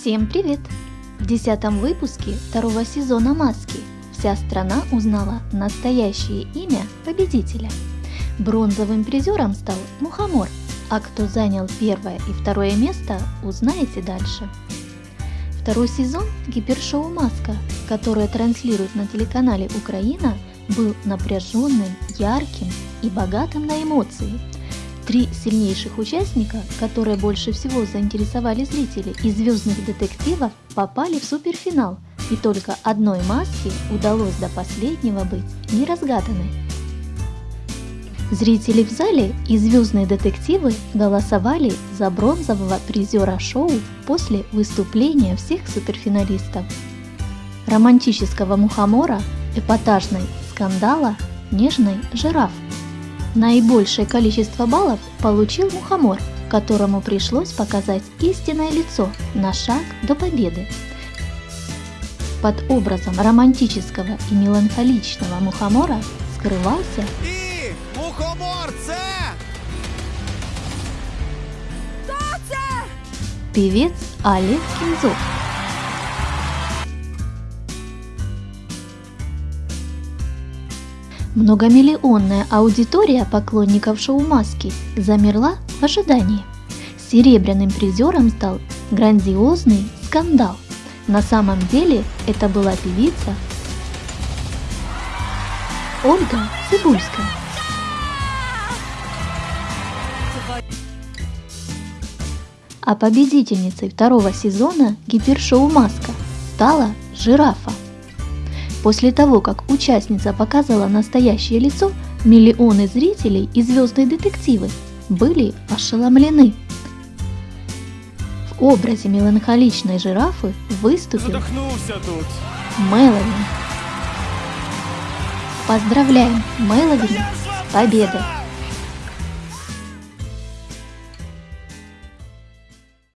Всем привет! В десятом выпуске второго сезона «Маски» вся страна узнала настоящее имя победителя. Бронзовым призером стал Мухомор, а кто занял первое и второе место, узнаете дальше. Второй сезон гипершоу «Маска», которое транслирует на телеканале «Украина», был напряженным, ярким и богатым на эмоции – Три сильнейших участника, которые больше всего заинтересовали зрителей из «Звездных детективов», попали в суперфинал, и только одной маске удалось до последнего быть неразгаданной. Зрители в зале и «Звездные детективы» голосовали за бронзового призера шоу после выступления всех суперфиналистов. Романтического мухомора, эпатажной скандала, нежной жираф – Наибольшее количество баллов получил Мухомор, которому пришлось показать истинное лицо на шаг до победы. Под образом романтического и меланхоличного Мухомора скрывался І мухомор це! певец Олег Кинзов. Многомиллионная аудитория поклонников шоу «Маски» замерла в ожидании. Серебряным призером стал грандиозный скандал. На самом деле это была певица Ольга Цибульская. А победительницей второго сезона гипершоу «Маска» стала жирафа. После того, как участница показала настоящее лицо, миллионы зрителей и звездные детективы были ошеломлены. В образе меланхоличной жирафы выступил. Меловин. Поздравляем Меловина с победой!